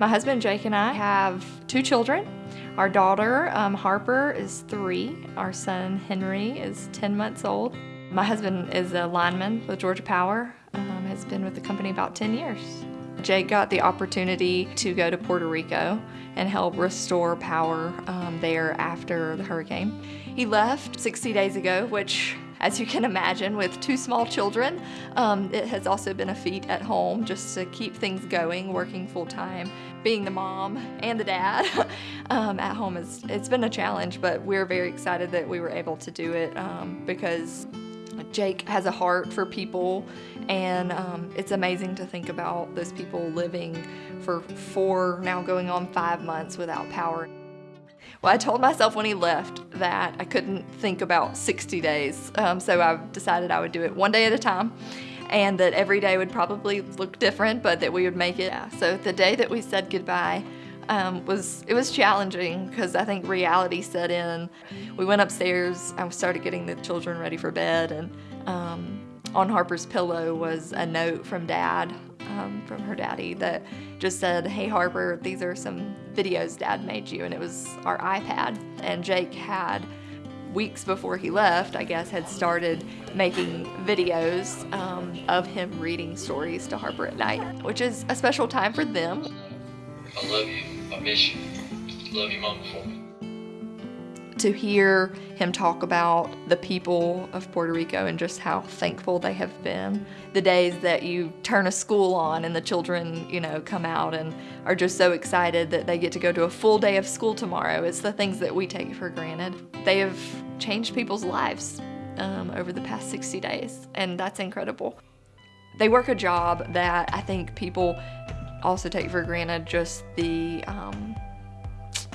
My husband Jake and I have two children. Our daughter um, Harper is three. Our son Henry is 10 months old. My husband is a lineman with Georgia Power, um, has been with the company about 10 years. Jake got the opportunity to go to Puerto Rico and help restore power um, there after the hurricane. He left 60 days ago, which as you can imagine, with two small children, um, it has also been a feat at home just to keep things going, working full time. Being the mom and the dad um, at home, is, it's been a challenge, but we're very excited that we were able to do it um, because Jake has a heart for people, and um, it's amazing to think about those people living for four, now going on five months without power. Well, I told myself when he left that I couldn't think about 60 days, um, so I decided I would do it one day at a time and that every day would probably look different, but that we would make it. Yeah. So the day that we said goodbye um, was, it was challenging because I think reality set in. We went upstairs, I started getting the children ready for bed and um, on Harper's pillow was a note from dad um, from her daddy that just said, hey Harper, these are some videos dad made you, and it was our iPad. And Jake had, weeks before he left, I guess, had started making videos um, of him reading stories to Harper at night, which is a special time for them. I love you. I miss you. Love you, Mama, for me to hear him talk about the people of Puerto Rico and just how thankful they have been. The days that you turn a school on and the children, you know, come out and are just so excited that they get to go to a full day of school tomorrow. It's the things that we take for granted. They have changed people's lives um, over the past 60 days, and that's incredible. They work a job that I think people also take for granted just the um,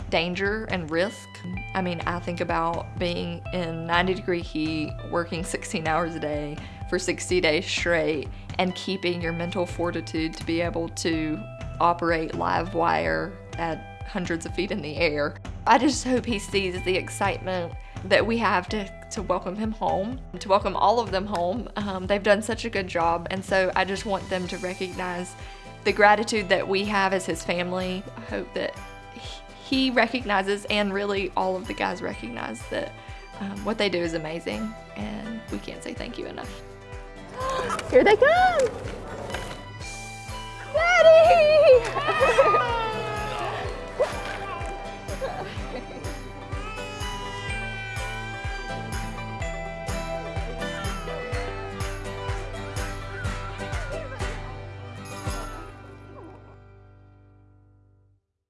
danger and risk. I mean, I think about being in 90 degree heat, working 16 hours a day for 60 days straight, and keeping your mental fortitude to be able to operate live wire at hundreds of feet in the air. I just hope he sees the excitement that we have to, to welcome him home, to welcome all of them home. Um, they've done such a good job, and so I just want them to recognize the gratitude that we have as his family. I hope that he recognizes and really all of the guys recognize that um, what they do is amazing and we can't say thank you enough. Here they come! Daddy!